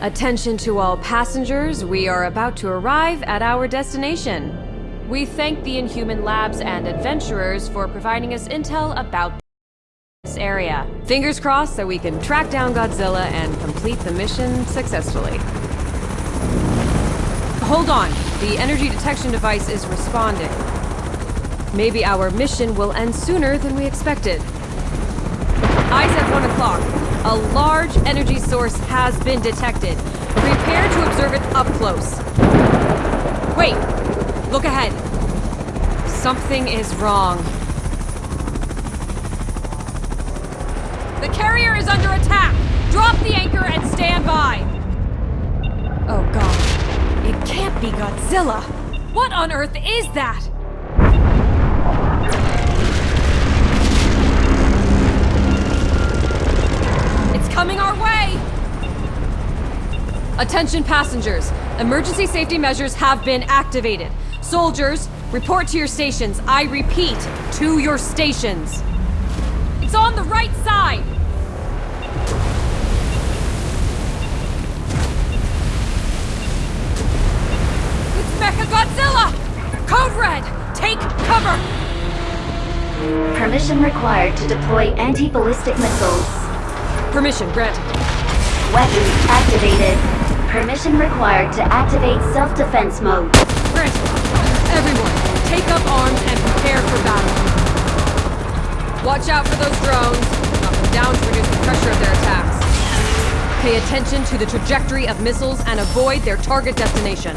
Attention to all passengers, we are about to arrive at our destination. We thank the Inhuman Labs and adventurers for providing us intel about this area. Fingers crossed that we can track down Godzilla and complete the mission successfully. Hold on, the energy detection device is responding. Maybe our mission will end sooner than we expected. Eyes at 1 o'clock. A large energy source has been detected. Prepare to observe it up close. Wait! Look ahead. Something is wrong. The carrier is under attack! Drop the anchor and stand by! Oh god. It can't be Godzilla! What on earth is that? Coming our way! Attention passengers. Emergency safety measures have been activated. Soldiers, report to your stations. I repeat, to your stations. It's on the right side! It's Mecha Godzilla! Code Red! Take cover! Permission required to deploy anti-ballistic missiles. Permission granted. Weapons activated. Permission required to activate self-defense mode. Granted. Everyone, take up arms and prepare for battle. Watch out for those drones. Knock them down to reduce the pressure of their attacks. Pay attention to the trajectory of missiles and avoid their target destination.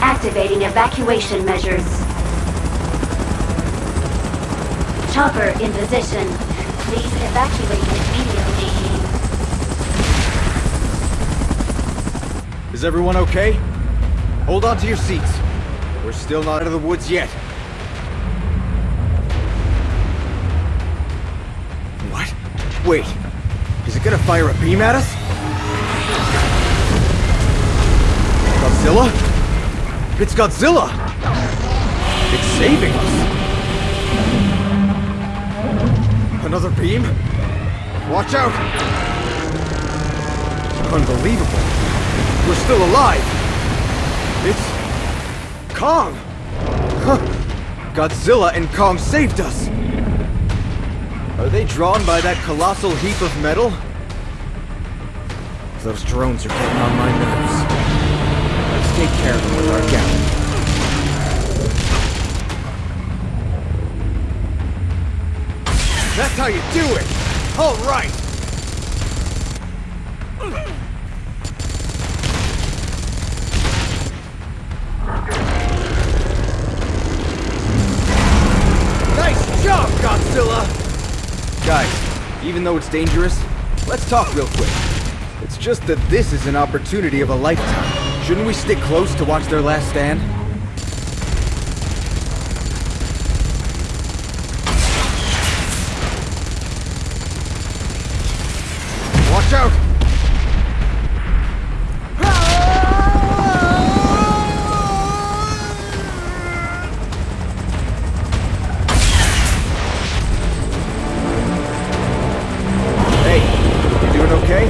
Activating evacuation measures. Chopper in position. Please evacuate immediately. Is everyone okay? Hold on to your seats. We're still not out of the woods yet. What? Wait, is it gonna fire a beam at us? Godzilla? It's Godzilla! It's saving us! Another beam? Watch out! Unbelievable. We're still alive! It's... Kong! Huh. Godzilla and Kong saved us! Are they drawn by that colossal heap of metal? Those drones are getting on my nerves. Take care of them with our galley. That's how you do it! All right! Nice job, Godzilla! Guys, even though it's dangerous, let's talk real quick. It's just that this is an opportunity of a lifetime. Shouldn't we stick close to watch their last stand? Watch out! Hey, you doing okay?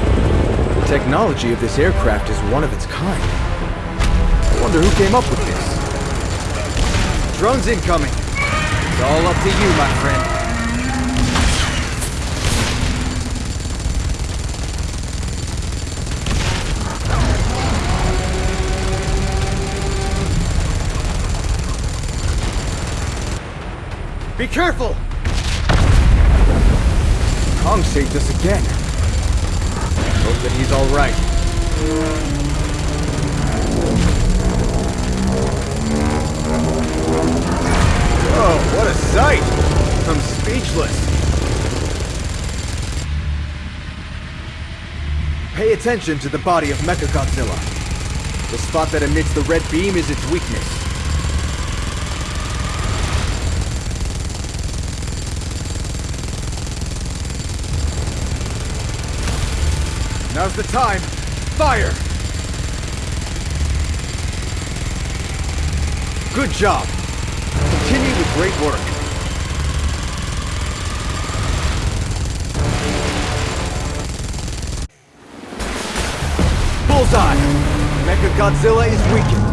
The technology of this aircraft is one of its kind. Wonder who came up with this. Drones incoming. It's all up to you, my friend. Be careful! Kong saved us again. Hope that he's alright. Attention to the body of Mechagodzilla. The spot that emits the red beam is its weakness. Now's the time. Fire! Good job. Continue the great work. Bullseye! Mechagodzilla is weakened.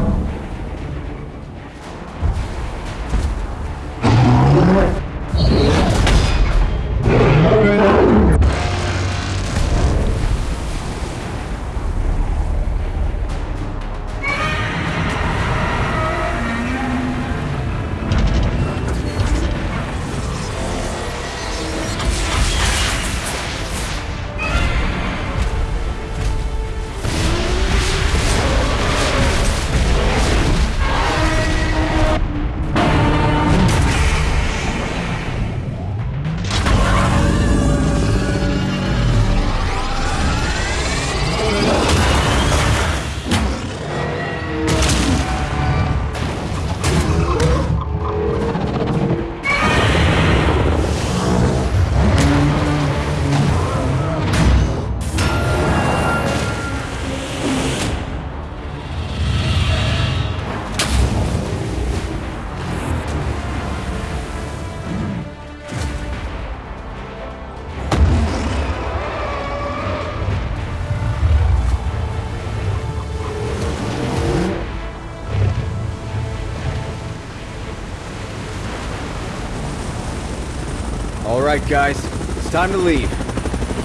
Alright guys, it's time to leave.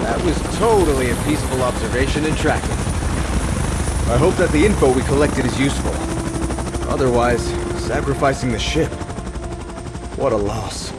That was totally a peaceful observation and tracking. I hope that the info we collected is useful. Otherwise, sacrificing the ship. What a loss.